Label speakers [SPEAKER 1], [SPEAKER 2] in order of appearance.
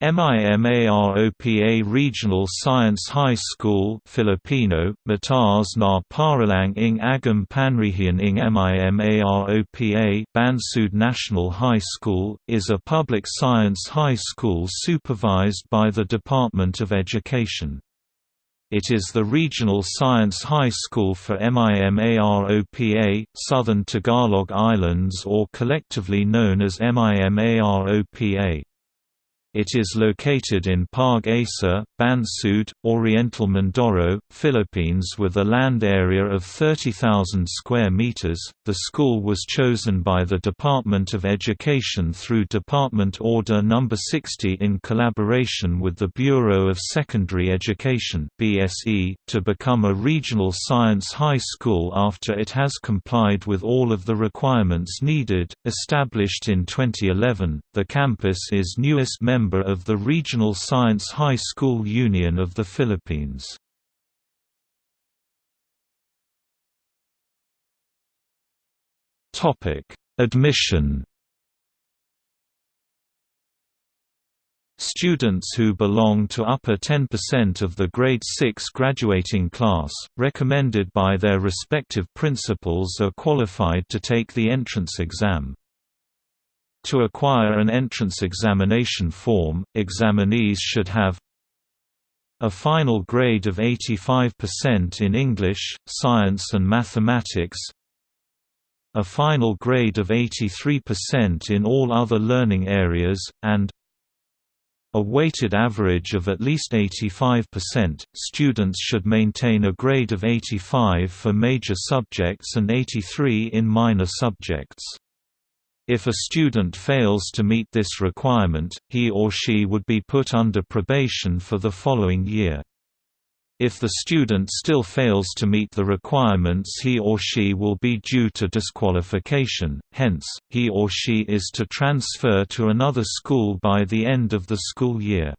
[SPEAKER 1] MIMAROPA Regional Science High School Filipino, Mataas na Paaralang ng Agham Panrehiyon ng MIMAROPA Bansud National High School, is a public science high school supervised by the Department of Education. It is the regional science high school for MIMAROPA, Southern Tagalog Islands or collectively known as MIMAROPA. It is located in Pag-asa, Bansud, Oriental Mindoro, Philippines with a land area of 30,000 square meters. The school was chosen by the Department of Education through Department Order No. 60 in collaboration with the Bureau of Secondary Education (BSE) to become a regional science high school after it has complied with all of the requirements needed. Established in 2011, the campus is newest member member of the Regional Science High School Union of the Philippines. Admission Students who belong to upper 10% of the grade 6 graduating class, recommended by their respective principals are qualified to take the entrance exam. To acquire an entrance examination form, examinees should have a final grade of 85% in English, Science and Mathematics a final grade of 83% in all other learning areas, and a weighted average of at least 85%. Students should maintain a grade of 85 for major subjects and 83 in minor subjects. If a student fails to meet this requirement, he or she would be put under probation for the following year. If the student still fails to meet the requirements he or she will be due to disqualification, hence, he or she is to transfer to another school by the end of the school year.